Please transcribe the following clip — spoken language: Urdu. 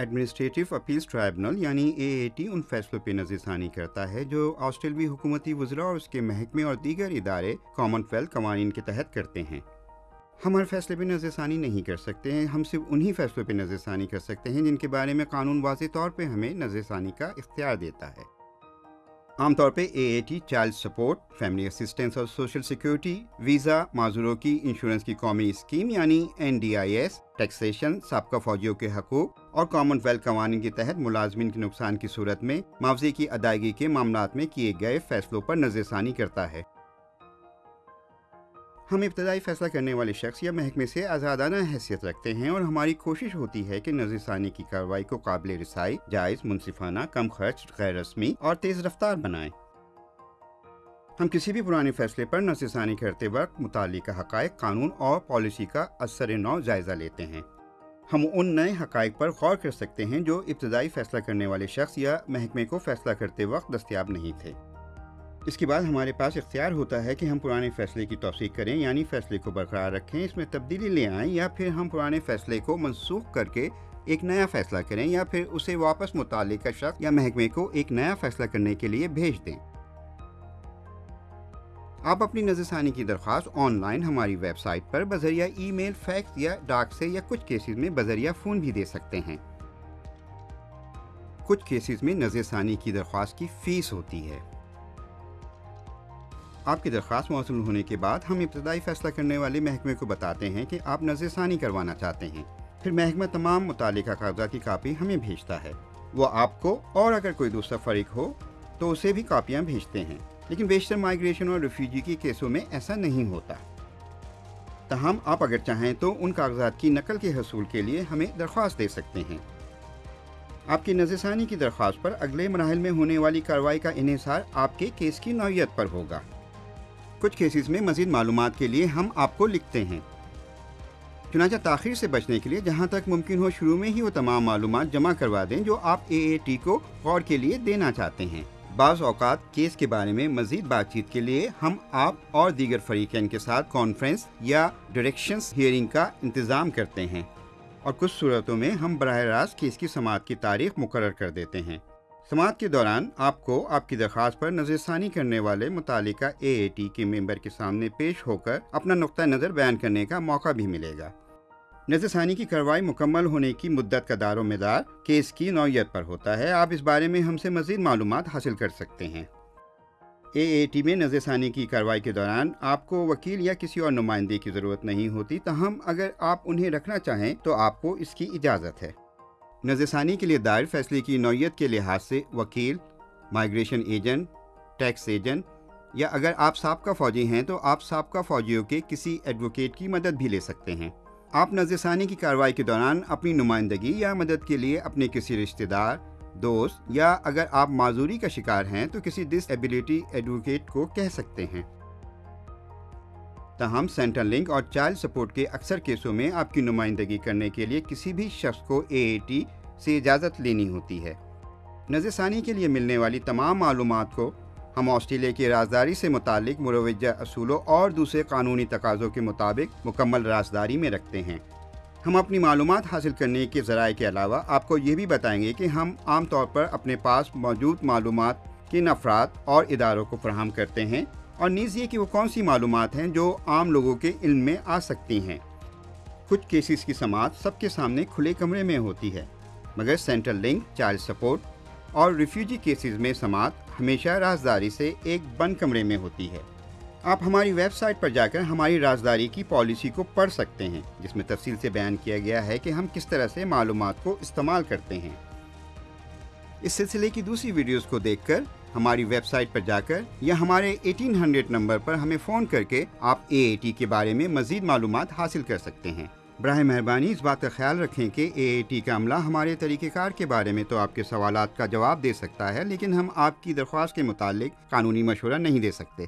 ایڈمنسٹریٹو اپیلز ٹرائبنل یعنی اے اے ٹی ان فیصلوں پہ نظر ثانی کرتا ہے جو آسٹریلوی حکومتی وزراء اور اس کے محکمے اور دیگر ادارے کامن ویلتھ قوانین کے تحت کرتے ہیں۔ ہم ہر فیصلے پہ نظر ثانی نہیں کر سکتے ہیں، ہم صرف انہی فیصلوں پہ نظر ثانی کر سکتے ہیں جن کے بارے میں قانون واضح طور پہ ہمیں نظر ثانی کا اختیار دیتا ہے۔ عام طور پہ A A T child support family assistance اور سوشل سیکیورٹی ویزا معذوروں کی انشورنس کی قومی اسکیم یعنی N D I S taxation سابقہ فوجیوں کے حقوق اور کامن ویلتھ قوانین کے تحت ملازمین کے نقصان کی صورت میں معاوضے کی ادائیگی کے معاملات میں کیے گئے فیصلوں پر نظر ثانی کرتا ہے۔ ہم ابتدائی فیصلہ کرنے والے شخص یا محکمے سے آزادانہ حیثیت رکھتے ہیں اور ہماری کوشش ہوتی ہے کہ نظر ثانی کی کارروائی کو قابل رسائی، جائز، منصفانہ، کم خرچ، غیر رسمی اور تیز رفتار بنائیں۔ ہم کسی بھی پرانے فیصلے پر نظر ثانی کرتے وقت متعلقہ حقائق، قانون اور پالیسی کا اثر نو جائزہ لیتے ہیں۔ ہم ان نئے حقائق پر غور کر سکتے ہیں جو ابتدائی فیصلہ کرنے والے شخص یا محکمے کو فیصلہ کرتے وقت دستیاب نہیں تھے۔ اس کے بعد ہمارے پاس اختیار ہوتا ہے کہ ہم پرانے فیصلے کی توثیق کریں یعنی فیصلے کو برقرار رکھیں، اس میں تبدیلی لے آئیں، یا پھر ہم پرانے فیصلے کو منسوخ کر کے ایک نیا فیصلہ کریں، یا پھر اسے واپس متعلقہ شخص یا محکمے کو ایک نیا فیصلہ کرنے کے لیے بھیج دیں۔ آپ اپنی نظر ثانی کی درخواست آن لائن ہماری ویب سائٹ پر بذریعہ ای میل، فیکس یا ڈاک سے یا کچھ کیسز میں بذریعہ فون بھی دے سکتے ہیں۔ کچھ کیسز میں نظر ثانی کی درخواست کی فیس ہوتی ہے۔ آپ کی درخواست موصول ہونے کے بعد ہم ابتدائی فیصلہ کرنے والے محکمے کو بتاتے ہیں کہ آپ نظر ثانی کروانا چاہتے ہیں۔ پھر محکمہ تمام متعلقہ کاغذات کی کاپی ہمیں بھیجتا ہے۔ وہ آپ کو اور اگر کوئی دوسرا فریق ہو تو اسے بھی کاپیاں بھیجتے ہیں۔ لیکن بیشتر مائگریشن اور ریفیوجی کے کیسوں میں ایسا نہیں ہوتا۔ تاہم، آپ اگر چاہیں تو ان کاغذات کی نقل کے حصول کے لیے ہمیں درخواست دے سکتے ہیں۔ آپ کی نظر ثانی کی درخواست پر اگلے مراحل میں ہونے والی کارروائی کا انحصار آپ کے کیس کی نوعیت پر ہوگا۔ کچھ کیسز میں مزید معلومات کے لیے ہم آپ کو لکھتے ہیں۔ چنانچہ تاخیر سے بچنے کے لیے جہاں تک ممکن ہو، شروع میں ہی وہ تمام معلومات جمع کروا دیں جو آپ اے اے ٹی کو غور کے لیے دینا چاہتے ہیں۔ بعض اوقات کیس کے بارے میں مزید بات چیت کے لیے ہم آپ اور دیگر فریقین کے ساتھ کانفرنس یا ڈائریکشنز ہیئرنگ کا انتظام کرتے ہیں اور کچھ صورتوں میں ہم براہ راست کیس کی سماعت کی تاریخ مقرر کر دیتے ہیں۔ سماعت کے دوران آپ کو آپ کی درخواست پر نظر ثانی کرنے والے متعلقہ اے اے ٹی کے ممبر کے سامنے پیش ہو کر اپنا نقطۂ نظر بیان کرنے کا موقع بھی ملے گا۔ نظر ثانی کی کارروائی مکمل ہونے کی مدت کا دار و مدار کیس کی نوعیت پر ہوتا ہے۔ آپ اس بارے میں ہم سے مزید معلومات حاصل کر سکتے ہیں۔ اے اے ٹی میں نظر ثانی کی کارروائی کے دوران آپ کو وکیل یا کسی اور نمائندے کی ضرورت نہیں ہوتی، تاہم اگر آپ انہیں رکھنا چاہیں تو آپ کو اس کی اجازت ہے۔ نظر ثانی کے لیے دائر فیصلے کی نوعیت کے لحاظ سے وکیل مائگریشن ایجنٹ، ٹیکس ایجنٹ یا اگر آپ سابقہ فوجی ہیں تو آپ سابقہ فوجیوں کے کسی ایڈوکیٹ کی مدد بھی لے سکتے ہیں۔ آپ نظر ثانی کی کارروائی کے دوران اپنی نمائندگی یا مدد کے لیے اپنے کسی رشتہ دار، دوست یا اگر آپ معذوری کا شکار ہیں تو کسی ڈس ایبلٹی ایڈوکیٹ کو کہہ سکتے ہیں۔ تاہم، سینٹرل لنک اور چائلڈ سپورٹ کے اکثر کیسوں میں آپ کی نمائندگی کرنے کے لیے کسی بھی شخص کو اے اے ٹی سے اجازت لینی ہوتی ہے۔ نظر ثانی کے لیے ملنے والی تمام معلومات کو ہم آسٹریلیا کی رازداری سے متعلق مروجہ اصولوں اور دوسرے قانونی تقاضوں کے مطابق مکمل رازداری میں رکھتے ہیں۔ ہم اپنی معلومات حاصل کرنے کے ذرائع کے علاوہ آپ کو یہ بھی بتائیں گے کہ ہم عام طور پر اپنے پاس موجود معلومات کن افراد اور اداروں کو فراہم کرتے ہیں اور نیز یہ کہ وہ کون سی معلومات ہیں جو عام لوگوں کے علم میں آ سکتی ہیں۔ کچھ کیسز کی سماعت سب کے سامنے کھلے کمرے میں ہوتی ہے، مگر سینٹرل لنک چائلڈ سپورٹ اور ریفیوجی کیسز میں سماعت ہمیشہ رازداری سے ایک بند کمرے میں ہوتی ہے۔ آپ ہماری ویب سائٹ پر جا کر ہماری رازداری کی پالیسی کو پڑھ سکتے ہیں، جس میں تفصیل سے بیان کیا گیا ہے کہ ہم کس طرح سے معلومات کو استعمال کرتے ہیں۔ اس سلسلے کی دوسری ویڈیوز کو دیکھ کر ہماری ویب سائٹ پر جا کر یا ہمارے ایٹین ہنڈریڈ نمبر پر ہمیں فون کر کے آپ اے اے ٹی کے بارے میں مزید معلومات حاصل کر سکتے ہیں۔ براہ مہربانی اس بات کا خیال رکھیں کہ اے اے ٹی کا عملہ ہمارے طریقہ کار کے بارے میں تو آپ کے سوالات کا جواب دے سکتا ہے، لیکن ہم آپ کی درخواست کے متعلق قانونی مشورہ نہیں دے سکتے۔